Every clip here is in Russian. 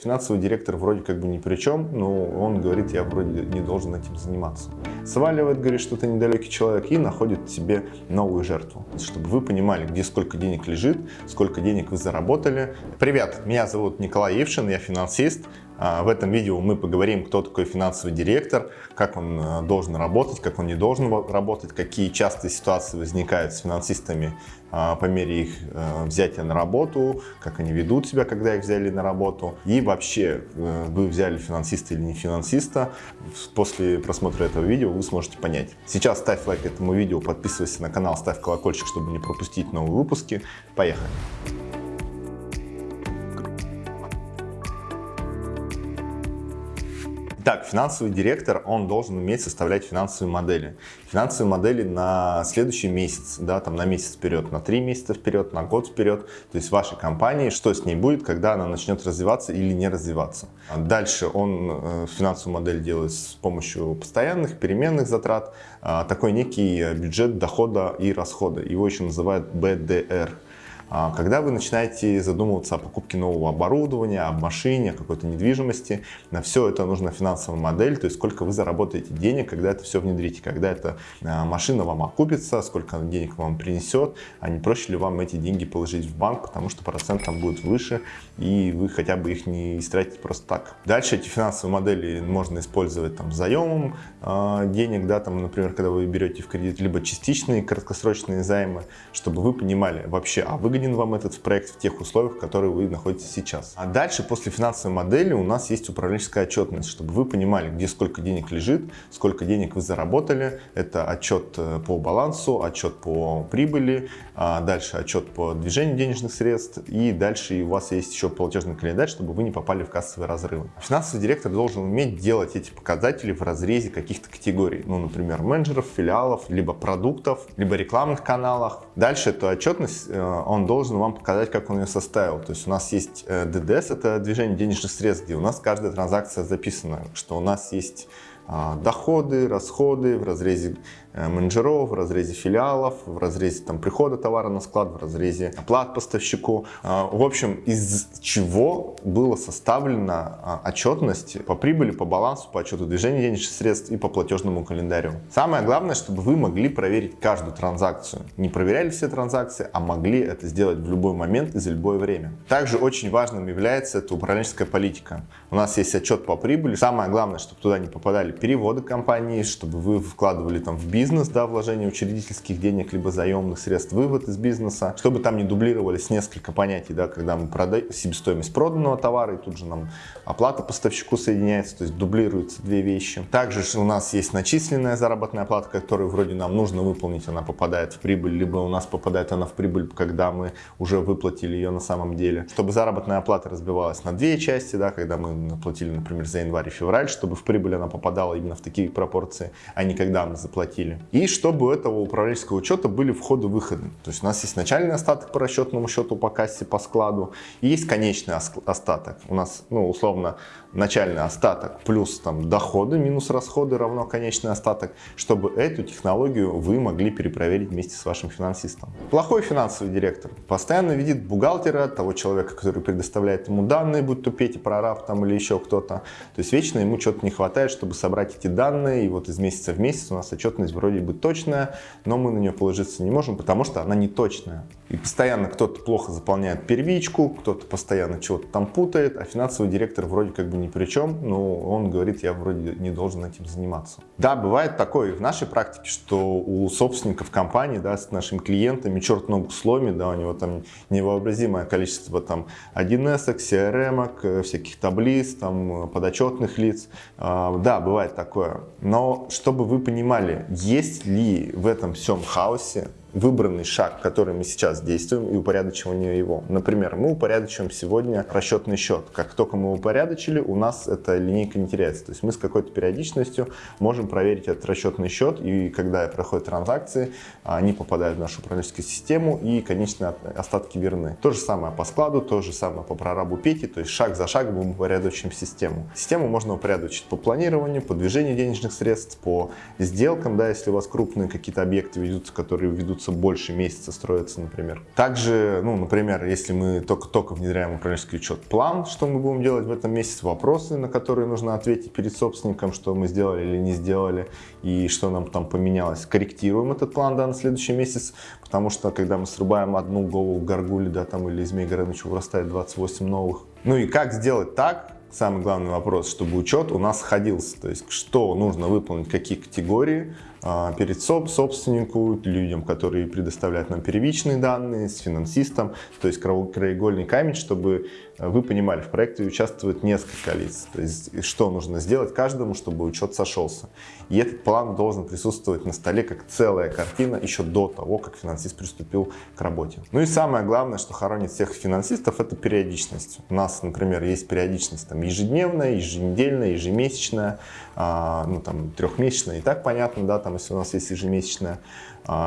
Финансовый директор вроде как бы ни при чем, но он говорит, я вроде не должен этим заниматься. Сваливает, говорит, что ты недалекий человек и находит себе новую жертву. Чтобы вы понимали, где сколько денег лежит, сколько денег вы заработали. Привет, меня зовут Николай Евшин, я финансист. А, в этом видео мы поговорим, кто такой финансовый директор, как он э, должен работать, как он не должен работать, какие частые ситуации возникают с финансистами а, по мере их э, взятия на работу, как они ведут себя, когда их взяли на работу. И вообще, э, вы взяли финансиста или не финансиста, после просмотра этого видео вы сможете понять. Сейчас ставь лайк этому видео, подписывайся на канал, ставь колокольчик, чтобы не пропустить новые выпуски. Поехали! Так, финансовый директор, он должен уметь составлять финансовые модели. Финансовые модели на следующий месяц, да, там на месяц вперед, на три месяца вперед, на год вперед. То есть вашей компании, что с ней будет, когда она начнет развиваться или не развиваться. Дальше он э, финансовую модель делает с помощью постоянных, переменных затрат. А, такой некий бюджет дохода и расхода. Его еще называют BDR. А когда вы начинаете задумываться о покупке нового оборудования, о машине, о какой-то недвижимости, на все это нужна финансовая модель, то есть сколько вы заработаете денег, когда это все внедрите, когда эта а, машина вам окупится, сколько денег вам принесет, а не проще ли вам эти деньги положить в банк, потому что процент там будет выше, и вы хотя бы их не истратите просто так. Дальше эти финансовые модели можно использовать там заемом э, денег, да, там, например, когда вы берете в кредит, либо частичные краткосрочные займы, чтобы вы понимали вообще, а выгодно выгоден вам этот проект в тех условиях, в которых вы находитесь сейчас. А дальше, после финансовой модели, у нас есть управленческая отчетность, чтобы вы понимали, где сколько денег лежит, сколько денег вы заработали. Это отчет э, по балансу, отчет по прибыли, а дальше отчет по движению денежных средств, и дальше у вас есть еще платежный календарь, чтобы вы не попали в кассовые разрывы. Финансовый директор должен уметь делать эти показатели в разрезе каких-то категорий, ну, например, менеджеров, филиалов, либо продуктов, либо рекламных каналах. Дальше эту отчетность э, он должен вам показать, как он ее составил. То есть у нас есть DDS, э, это движение денежных средств, где у нас каждая транзакция записана, что у нас есть а, доходы, расходы в разрезе менеджеров, в разрезе филиалов, в разрезе там, прихода товара на склад, в разрезе оплат поставщику. А, в общем, из чего была составлена а, отчетность по прибыли, по балансу, по отчету движения денежных средств и по платежному календарю. Самое главное, чтобы вы могли проверить каждую транзакцию. Не проверяли все транзакции, а могли это сделать в любой момент и за любое время. Также очень важным является это управленческая политика. У нас есть отчет по прибыли. Самое главное, чтобы туда не попадали переводы компании, чтобы вы вкладывали там в бизнес, да, вложение учредительских денег, либо заемных средств, вывод из бизнеса, чтобы там не дублировались несколько понятий, да, когда мы продаем себестоимость проданного товара, и тут же нам оплата поставщику соединяется, то есть дублируются две вещи. Также у нас есть начисленная заработная плата, которую вроде нам нужно выполнить, она попадает в прибыль, либо у нас попадает она в прибыль, когда мы уже выплатили ее на самом деле. Чтобы заработная плата разбивалась на две части, да, когда мы платили, например, за январь и февраль, чтобы в прибыль она попадала именно в такие пропорции, а не когда мы заплатили. И чтобы у этого управленческого учета были входы-выходы. То есть у нас есть начальный остаток по расчетному счету по кассе, по складу, и есть конечный остаток. У нас, ну, условно, начальный остаток плюс там доходы минус расходы равно конечный остаток, чтобы эту технологию вы могли перепроверить вместе с вашим финансистом. Плохой финансовый директор постоянно видит бухгалтера, того человека, который предоставляет ему данные, будь то Петя, прораб там или еще кто-то. То есть вечно ему что-то не хватает, чтобы собрать эти данные, и вот из месяца в месяц у нас отчетность вроде бы точная, но мы на нее положиться не можем, потому что она не точная. И постоянно кто-то плохо заполняет первичку, кто-то постоянно чего-то там путает, а финансовый директор вроде как бы ни при чем, но он говорит, я вроде не должен этим заниматься. Да, бывает такое в нашей практике, что у собственников компании, да, с нашими клиентами черт ногу сломит, да, у него там невообразимое количество там 1С, CRM, э, всяких таблиц, там подотчетных лиц. А, да, бывает такое. Но чтобы вы понимали, есть ли в этом всем хаосе выбранный шаг, который мы сейчас действуем, и упорядочивание его. Например, мы упорядочиваем сегодня расчетный счет. Как только мы упорядочили, у нас эта линейка не теряется. То есть мы с какой-то периодичностью можем проверить этот расчетный счет, и когда проходят транзакции, они попадают в нашу управленческую систему, и конечные остатки верны. То же самое по складу, то же самое по прорабу Пети, то есть шаг за шагом мы упорядочим систему. Систему можно упорядочить по планированию, по движению денежных средств, по сделкам, да, если у вас крупные какие-то объекты ведутся, которые ведут требуется больше месяца строиться, например. Также, ну, например, если мы только-только внедряем управленческий учет, план, что мы будем делать в этом месяце, вопросы, на которые нужно ответить перед собственником, что мы сделали или не сделали, и что нам там поменялось. Корректируем этот план, да, на следующий месяц, потому что, когда мы срубаем одну голову горгули, да, там, или змей Горыныча, вырастает 28 новых. Ну и как сделать так, самый главный вопрос, чтобы учет у нас сходился. То есть, что нужно выполнить, какие категории, а, перед собственнику, людям, которые предоставляют нам первичные данные, с финансистом, то есть краеугольный камень, чтобы э, вы понимали, в проекте участвует несколько лиц, то есть что нужно сделать каждому, чтобы учет сошелся. И этот план должен присутствовать на столе как целая картина еще до того, как финансист приступил к работе. Ну и самое главное, что хоронит всех финансистов, это периодичность. У нас, например, есть периодичность там, ежедневная, еженедельная, ежемесячная, а, ну там трехмесячная, и так понятно, да, там если у нас есть ежемесячная,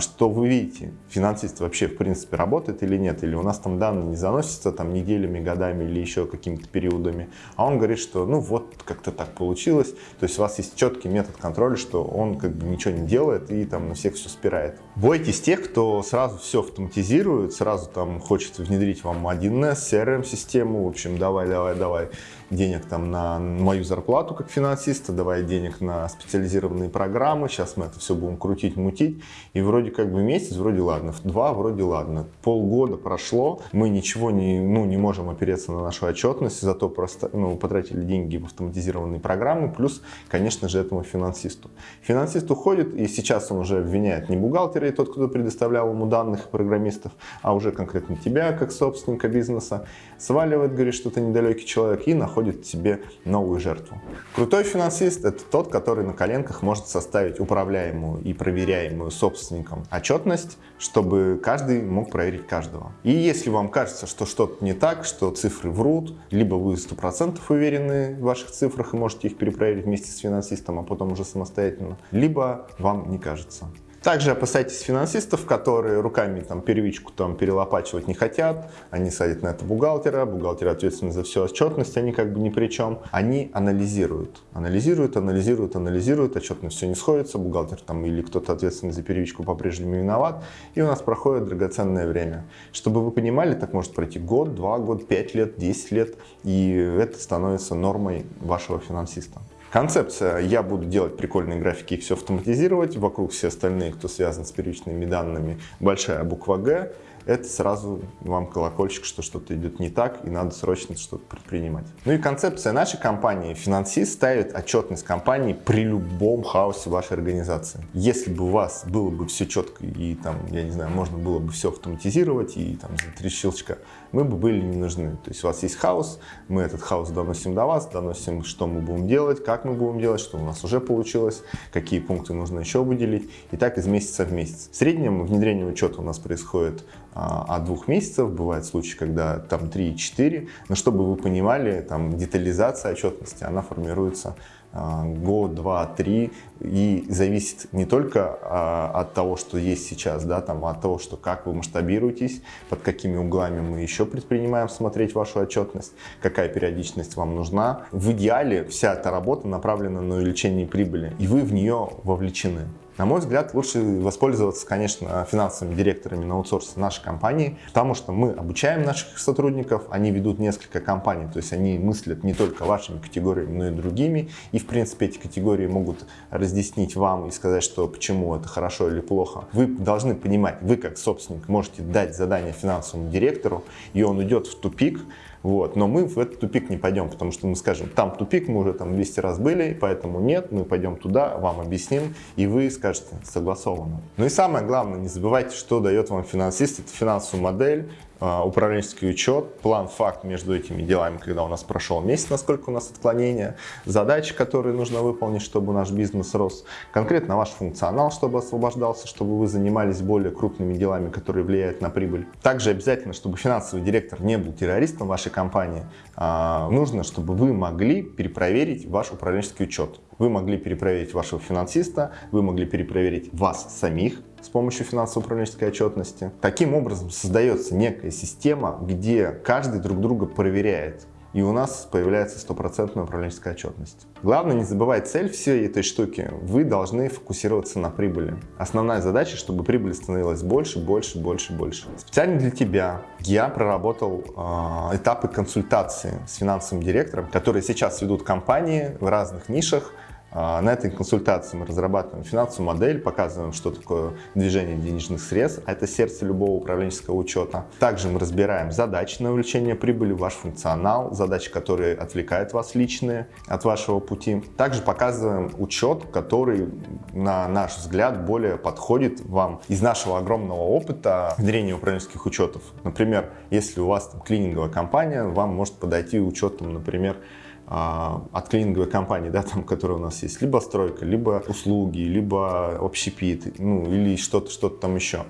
что вы видите, финансист вообще в принципе работает или нет, или у нас там данные не заносятся там неделями, годами или еще какими-то периодами, а он говорит, что ну вот как-то так получилось, то есть у вас есть четкий метод контроля, что он как бы ничего не делает и там на всех все спирает. Бойтесь тех, кто сразу все автоматизирует, сразу там хочет внедрить вам 1С, CRM-систему, в общем, давай, давай, давай денег там на мою зарплату как финансиста, давай денег на специализированные программы, сейчас мы это все будем крутить, мутить, и вроде как бы месяц, вроде ладно, два вроде ладно, полгода прошло, мы ничего не, ну, не можем опереться на нашу отчетность, зато просто, ну, потратили деньги в автоматизированные программы, плюс, конечно же, этому финансисту. Финансист уходит, и сейчас он уже обвиняет не бухгалтера и тот, кто предоставлял ему данных программистов, а уже конкретно тебя, как собственника бизнеса, сваливает, говорит, что ты недалекий человек, и находит себе новую жертву. Крутой финансист – это тот, который на коленках может составить управляемую и проверяемую собственником отчетность, чтобы каждый мог проверить каждого. И если вам кажется, что что-то не так, что цифры врут, либо вы 100% уверены в ваших цифрах и можете их перепроверить вместе с финансистом, а потом уже самостоятельно, либо вам не кажется. Также опасайтесь финансистов, которые руками там первичку там перелопачивать не хотят. Они садят на это бухгалтера, бухгалтер ответственный за всю отчетность, они как бы ни при чем. Они анализируют, анализируют, анализируют, анализируют, отчетность все не сходится, бухгалтер там или кто-то ответственный за первичку по-прежнему виноват, и у нас проходит драгоценное время. Чтобы вы понимали, так может пройти год, два года, пять лет, десять лет, и это становится нормой вашего финансиста. Концепция, я буду делать прикольные графики и все автоматизировать, вокруг все остальные, кто связан с первичными данными, большая буква «Г», это сразу вам колокольчик, что что-то идет не так и надо срочно что-то предпринимать. Ну и концепция нашей компании. Финансист ставит отчетность компании при любом хаосе вашей организации. Если бы у вас было бы все четко и там, я не знаю, можно было бы все автоматизировать и там за три щелчка, мы бы были не нужны. То есть у вас есть хаос, мы этот хаос доносим до вас, доносим, что мы будем делать, как мы будем делать, что у нас уже получилось, какие пункты нужно еще выделить. И так из месяца в месяц. В среднем внедрение учета у нас происходит от двух месяцев, бывают случаи, когда там 3-4, но чтобы вы понимали, там детализация отчетности, она формируется а, год, два, три, и зависит не только а, от того, что есть сейчас, да, там, а от того, что как вы масштабируетесь, под какими углами мы еще предпринимаем смотреть вашу отчетность, какая периодичность вам нужна. В идеале вся эта работа направлена на увеличение прибыли, и вы в нее вовлечены. На мой взгляд, лучше воспользоваться, конечно, финансовыми директорами на аутсорсе нашей компании, потому что мы обучаем наших сотрудников, они ведут несколько компаний, то есть они мыслят не только вашими категориями, но и другими, и, в принципе, эти категории могут разъяснить вам и сказать, что почему это хорошо или плохо. Вы должны понимать, вы как собственник можете дать задание финансовому директору, и он идет в тупик, вот. Но мы в этот тупик не пойдем, потому что мы скажем, там тупик, мы уже там 200 раз были, поэтому нет, мы пойдем туда, вам объясним, и вы скажете согласованно. Ну и самое главное, не забывайте, что дает вам финансист, это финансовую модель, а, управленческий учет, план, факт между этими делами, когда у нас прошел месяц, насколько у нас отклонения, задачи, которые нужно выполнить, чтобы наш бизнес рос, конкретно ваш функционал, чтобы освобождался, чтобы вы занимались более крупными делами, которые влияют на прибыль. Также обязательно, чтобы финансовый директор не был террористом вашей компании, а, нужно, чтобы вы могли перепроверить ваш управленческий учет. Вы могли перепроверить вашего финансиста, вы могли перепроверить вас самих, с помощью финансово-управленческой отчетности. Таким образом создается некая система, где каждый друг друга проверяет. И у нас появляется стопроцентная управленческая отчетность. Главное не забывать цель всей этой штуки. Вы должны фокусироваться на прибыли. Основная задача, чтобы прибыль становилась больше, больше, больше, больше. Специально для тебя я проработал э, этапы консультации с финансовым директором, которые сейчас ведут компании в разных нишах, на этой консультации мы разрабатываем финансовую модель, показываем, что такое движение денежных средств, это сердце любого управленческого учета. Также мы разбираем задачи на увеличение прибыли, ваш функционал, задачи, которые отвлекают вас личные от вашего пути. Также показываем учет, который, на наш взгляд, более подходит вам из нашего огромного опыта внедрения управленческих учетов. Например, если у вас там, клининговая компания, вам может подойти учет, например, а, от клининговой компании, да, там, которая у нас есть, либо стройка, либо услуги, либо общепит, ну, или что-то, что-то там еще.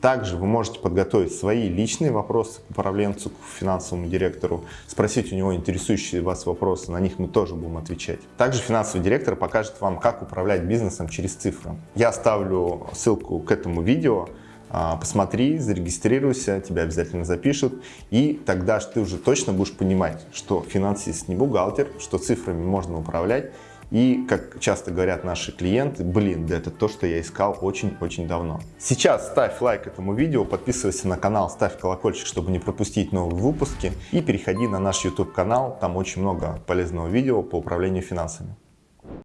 Также вы можете подготовить свои личные вопросы к управленцу, к финансовому директору, спросить у него интересующие вас вопросы, на них мы тоже будем отвечать. Также финансовый директор покажет вам, как управлять бизнесом через цифры. Я оставлю ссылку к этому видео, а, посмотри, зарегистрируйся, тебя обязательно запишут, и тогда ты уже точно будешь понимать, что финансист не бухгалтер, что цифрами можно управлять, и, как часто говорят наши клиенты, блин, да это то, что я искал очень-очень давно. Сейчас ставь лайк этому видео, подписывайся на канал, ставь колокольчик, чтобы не пропустить новые выпуски, и переходи на наш YouTube канал, там очень много полезного видео по управлению финансами.